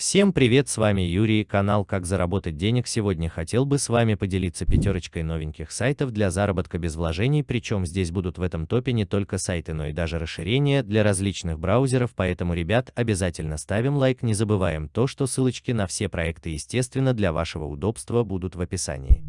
Всем привет, с вами Юрий, канал Как заработать денег. Сегодня хотел бы с вами поделиться пятерочкой новеньких сайтов для заработка без вложений, причем здесь будут в этом топе не только сайты, но и даже расширения для различных браузеров, поэтому, ребят, обязательно ставим лайк, не забываем то, что ссылочки на все проекты, естественно, для вашего удобства будут в описании.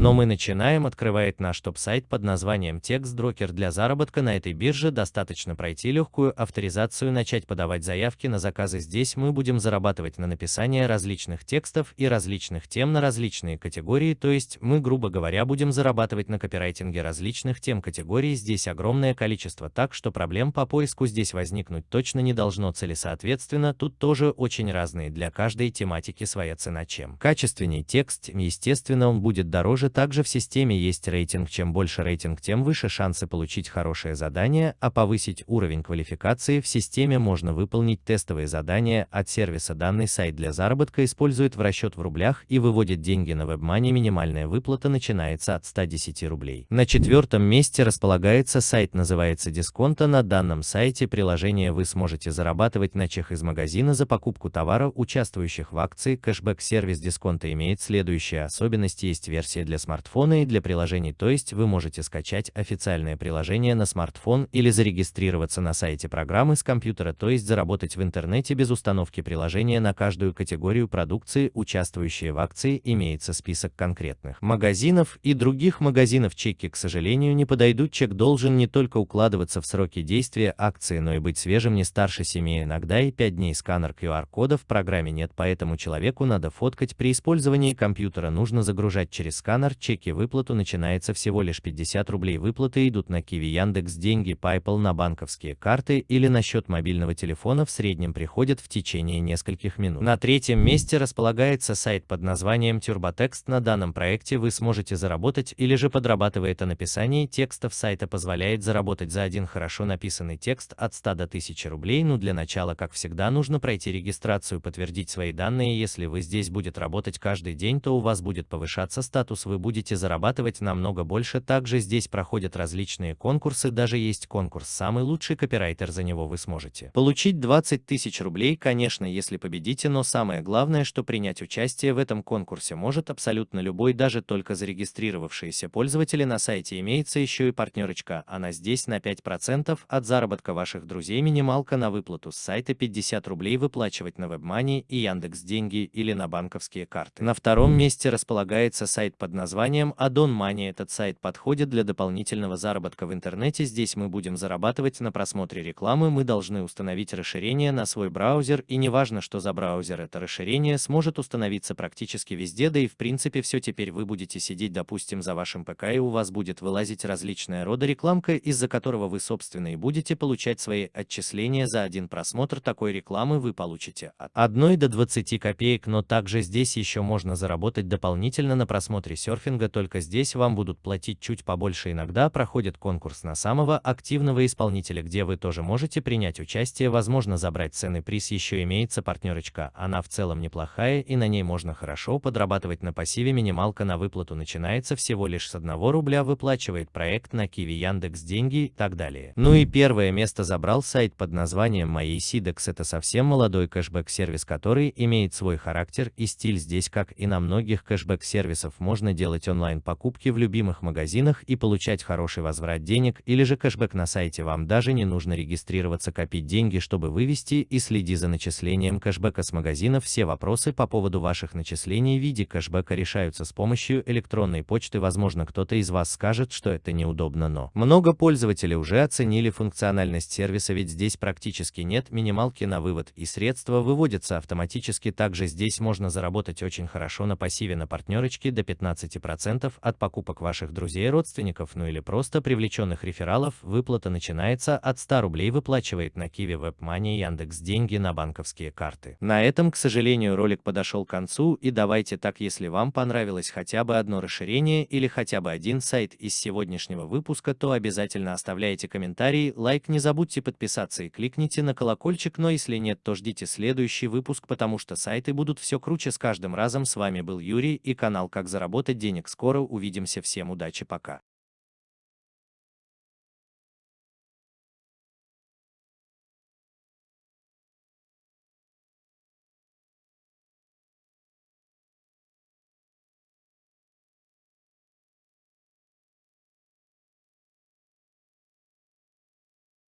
Но мы начинаем, открывает наш топ-сайт под названием TextDroker для заработка на этой бирже. Достаточно пройти легкую авторизацию, начать подавать заявки на заказы. Здесь мы будем зарабатывать на написание различных текстов и различных тем на различные категории, то есть мы, грубо говоря, будем зарабатывать на копирайтинге различных тем категорий. Здесь огромное количество, так что проблем по поиску здесь возникнуть точно не должно целесоответственно. Тут тоже очень разные для каждой тематики своя цена. Чем качественней текст, естественно, он будет дороже также в системе есть рейтинг. Чем больше рейтинг, тем выше шансы получить хорошее задание, а повысить уровень квалификации в системе можно выполнить тестовые задания от сервиса. Данный сайт для заработка использует в расчет в рублях и выводит деньги на WebMoney. Минимальная выплата начинается от 110 рублей. На четвертом месте располагается сайт, называется Дисконта. На данном сайте приложение вы сможете зарабатывать на чек из магазина за покупку товара, участвующих в акции. Кэшбэк-сервис Дисконта имеет следующие особенности. Есть версия для смартфона и для приложений, то есть вы можете скачать официальное приложение на смартфон или зарегистрироваться на сайте программы с компьютера, то есть заработать в интернете без установки приложения на каждую категорию продукции, участвующие в акции, имеется список конкретных магазинов и других магазинов. Чеки, к сожалению, не подойдут. Чек должен не только укладываться в сроки действия акции, но и быть свежим не старше 7, иногда и 5 дней. Сканер QR-кода в программе нет, поэтому человеку надо фоткать. При использовании компьютера нужно загружать через сканер Стандарт чеки выплату начинается всего лишь 50 рублей. Выплаты идут на Киви, Яндекс, деньги, PayPal на банковские карты или на счет мобильного телефона в среднем приходят в течение нескольких минут. На третьем месте располагается сайт под названием TurboText. На данном проекте вы сможете заработать или же подрабатывая это написание текстов сайта позволяет заработать за один хорошо написанный текст от 100 до 1000 рублей. Но для начала, как всегда, нужно пройти регистрацию, подтвердить свои данные. Если вы здесь будет работать каждый день, то у вас будет повышаться статус вы будете зарабатывать намного больше. Также здесь проходят различные конкурсы, даже есть конкурс «Самый лучший копирайтер», за него вы сможете получить 20 тысяч рублей, конечно, если победите, но самое главное, что принять участие в этом конкурсе может абсолютно любой, даже только зарегистрировавшиеся пользователи на сайте. Имеется еще и партнерочка, она здесь на 5% от заработка ваших друзей, минималка на выплату с сайта 50 рублей выплачивать на WebMoney и Яндекс деньги или на банковские карты. На втором месте располагается сайт под названием Addon Money. Этот сайт подходит для дополнительного заработка в интернете. Здесь мы будем зарабатывать на просмотре рекламы. Мы должны установить расширение на свой браузер, и неважно, что за браузер это расширение, сможет установиться практически везде, да и в принципе все теперь вы будете сидеть, допустим, за вашим ПК, и у вас будет вылазить различная рода рекламка, из-за которого вы, собственно, и будете получать свои отчисления за один просмотр такой рекламы вы получите от 1 до 20 копеек, но также здесь еще можно заработать дополнительно на просмотре серфинга, только здесь вам будут платить чуть побольше. Иногда проходит конкурс на самого активного исполнителя, где вы тоже можете принять участие, возможно забрать ценный приз. Еще имеется партнерочка, она в целом неплохая и на ней можно хорошо подрабатывать на пассиве. Минималка на выплату начинается всего лишь с 1 рубля, выплачивает проект на Киви, Яндекс, деньги и так далее. Ну и первое место забрал сайт под названием Моей Сидекс. Это совсем молодой кэшбэк-сервис, который имеет свой характер и стиль. Здесь, как и на многих кэшбэк-сервисов, можно делать онлайн-покупки в любимых магазинах и получать хороший возврат денег или же кэшбэк на сайте. Вам даже не нужно регистрироваться, копить деньги, чтобы вывести и следи за начислением кэшбэка с магазинов. Все вопросы по поводу ваших начислений в виде кэшбэка решаются с помощью электронной почты. Возможно, кто-то из вас скажет, что это неудобно, но много пользователей уже оценили функциональность сервиса, ведь здесь практически нет минималки на вывод и средства выводятся автоматически. Также здесь можно заработать очень хорошо на пассиве на партнерочке до 15% 10% от покупок ваших друзей и родственников, ну или просто привлеченных рефералов, выплата начинается от 100 рублей выплачивает на Киви WebMoney Яндекс деньги на банковские карты. На этом, к сожалению, ролик подошел к концу и давайте так, если вам понравилось хотя бы одно расширение или хотя бы один сайт из сегодняшнего выпуска, то обязательно оставляйте комментарий, лайк, не забудьте подписаться и кликните на колокольчик, но если нет, то ждите следующий выпуск, потому что сайты будут все круче с каждым разом. С вами был Юрий и канал Как заработать денег скоро увидимся, всем удачи, пока.